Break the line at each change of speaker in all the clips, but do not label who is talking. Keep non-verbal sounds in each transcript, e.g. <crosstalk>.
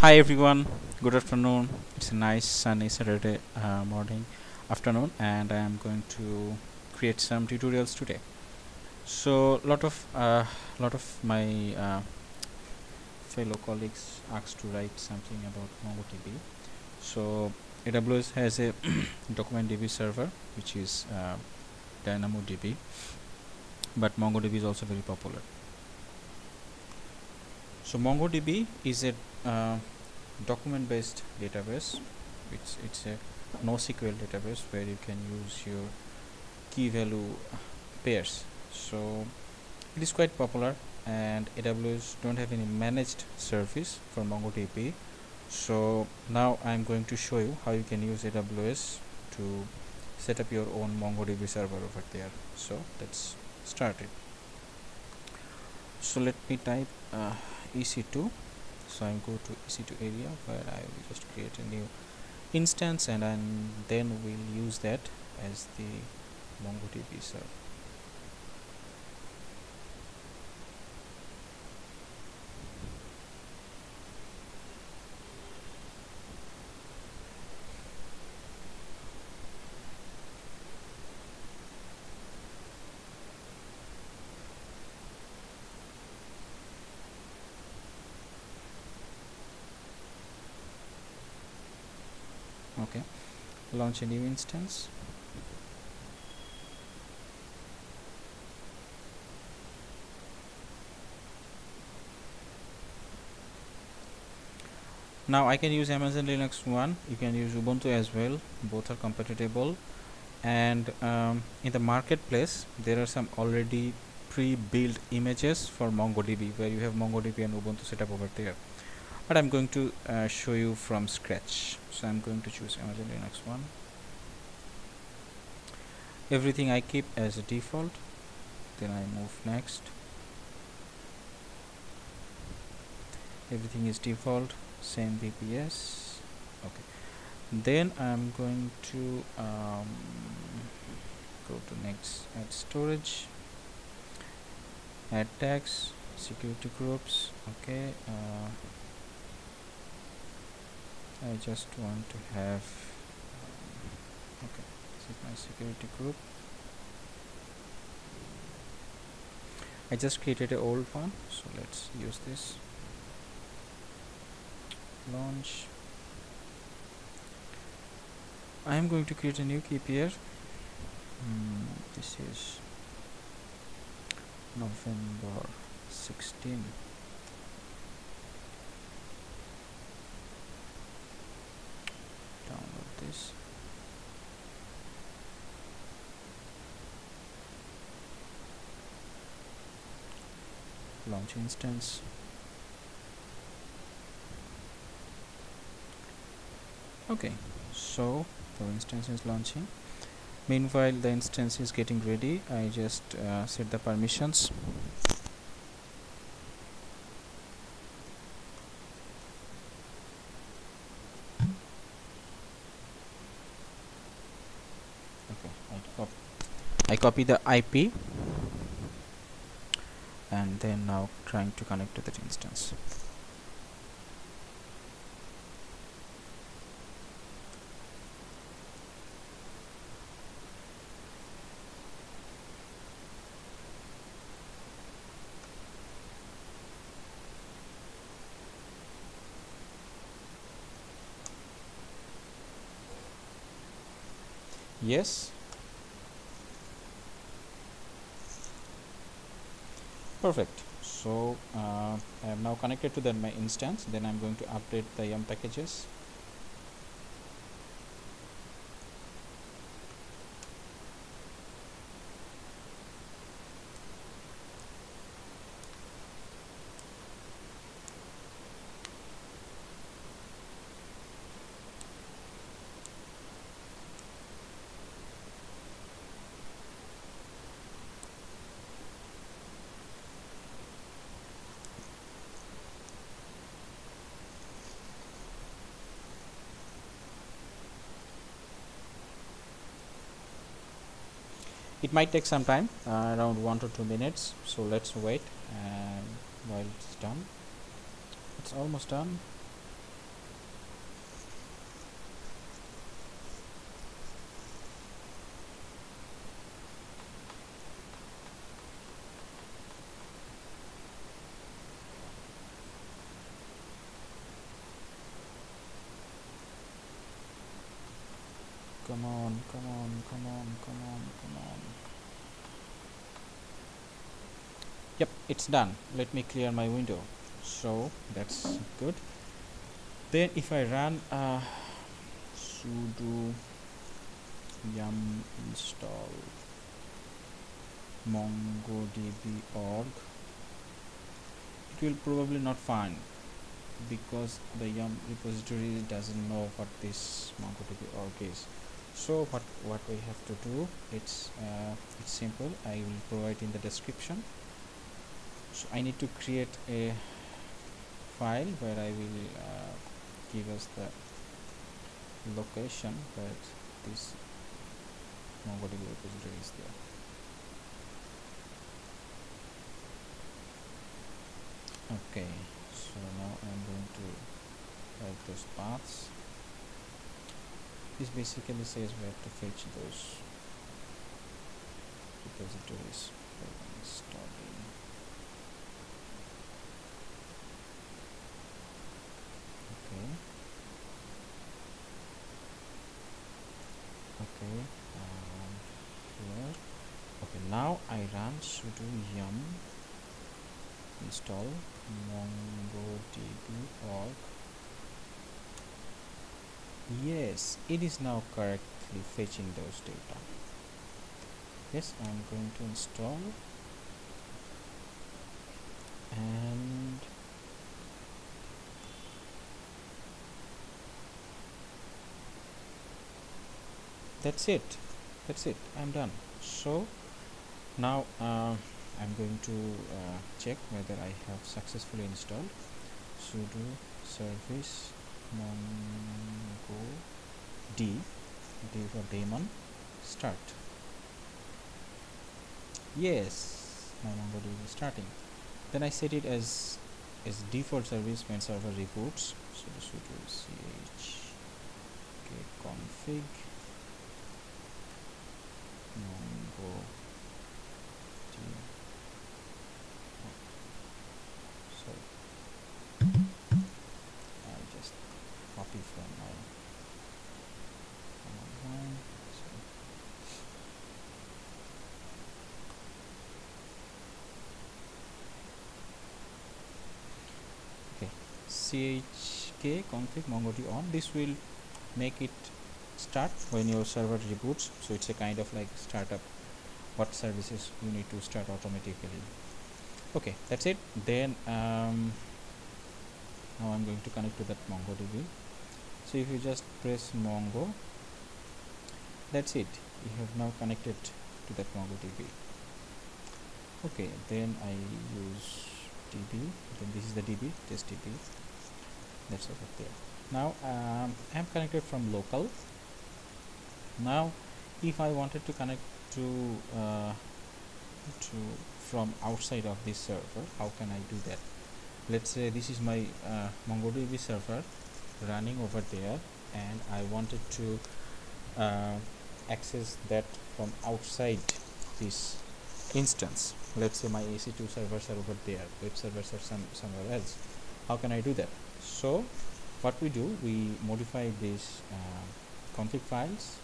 Hi everyone, good afternoon. It's a nice sunny Saturday uh, morning, afternoon, and I am going to create some tutorials today. So, lot of uh, lot of my uh, fellow colleagues asked to write something about MongoDB. So, AWS has a <coughs> document db server, which is uh, DynamoDB, but MongoDB is also very popular. So, MongoDB is a uh, document based database. It's it's a NoSQL database where you can use your key value pairs. So it is quite popular and AWS don't have any managed service for MongoDB. So now I'm going to show you how you can use AWS to set up your own MongoDB server over there. So let's start it. So let me type uh, EC2 so I'm go to EC2 area where I will just create a new instance and then we'll use that as the MongoDB server okay. Launch a new instance. Now I can use Amazon Linux 1 you can use Ubuntu as well. Both are compatible. And um, in the marketplace there are some already pre-built images for MongoDB where you have MongoDB and Ubuntu set up over there but I'm going to uh, show you from scratch. So I'm going to choose Amazon Linux 1 everything I keep as a default. Then I move next. Everything is default. Same VPC okay. Then I'm going to um, go to next. Add storage. Add tags security groups. Okay uh, I just want to have okay this is my security group. I just created an old one so let's use this. Launch. I am going to create a new key pair mm, this is November 16 launch instance okay so the instance is launching. Meanwhile the instance is getting ready. I just uh, set the permissions I copy the IP and then now trying to connect to that instance yes. Perfect. So uh, I am now connected to the my instance. Then I'm going to update the yum packages it might take some time uh, around one to two minutes so let's wait and while it's done it's almost done. Come on come on come on come on come on. Yep it's done. Let me clear my window. So that's good. Then if I run uh, sudo yum install mongodb org it will probably not find because the yum repository doesn't know what this mongodb org is. So what what we have to do it's uh, it's simple. I will provide in the description so i need to create a file where i will uh, give us the location that this mongodb repository is there. Okay so now I'm going to write those paths. This basically says where to fetch those repositories for installing okay okay um, here okay now I run sudo yum? Install mongodb org. Yes it is now correctly fetching those data. Yes I'm going to install. And that's it. That's it. I'm done. So now uh, I'm going to uh, check whether I have successfully installed sudo service mongo d d for daemon start. Yes my mongodb is starting. Then I set it as as default service when server reboots so sudo ch config chk config mongodb on. This will make it start when your server reboots. So it's a kind of like startup. What services you need to start automatically. Okay that's it. Then um, now I'm going to connect to that MongoDB. So if you just press Mongo that's it. You have now connected to that MongoDB. Okay then I use DB then this is the DB test DB that's over there now um, I'm connected from local. Now if I wanted to connect to uh, to from outside of this server how can I do that? Let's say this is my uh, MongoDB server running over there and I wanted to uh, access that from outside this instance. Let's say my EC2 servers are over there web servers are some somewhere else. How can I do that so what we do we modify these uh, config files.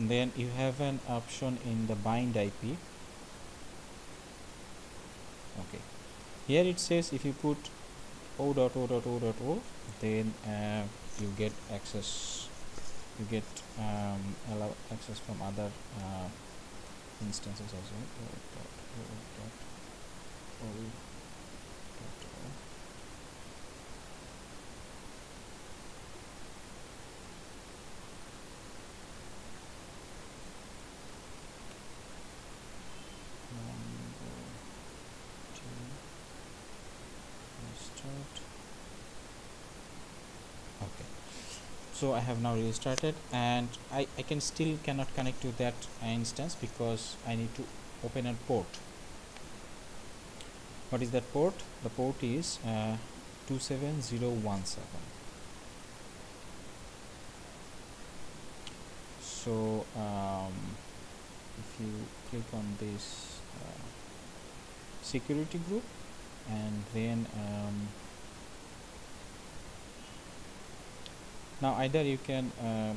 Then you have an option in the bind IP okay. Here it says if you put o.o.o.o.o then uh, you get access you get um, allow access from other uh, instances as well so I have now restarted and I, I can still cannot connect to that instance because I need to open a port. What is that port? The port is uh, 27017 so um, if you click on this uh, security group and then um, now either you can uh,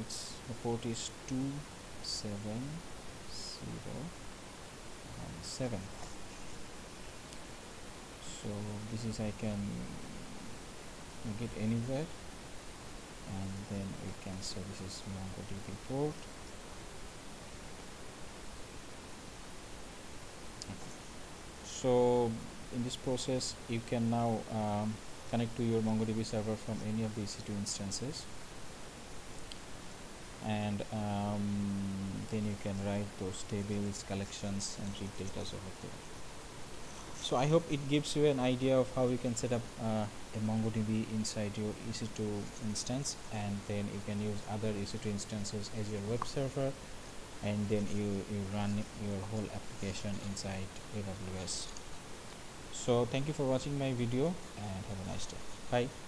its the port is 27017 so this is I can get anywhere and then we can say this is MongoDB port. So in this process you can now um, connect to your MongoDB server from any of the EC2 instances. And um, then you can write those tables collections and read data over there. So I hope it gives you an idea of how you can set up uh, a MongoDB inside your EC2 instance. And then you can use other EC2 instances as your web server. And then you, you run your whole application inside AWS so thank you for watching my video and have a nice day. Bye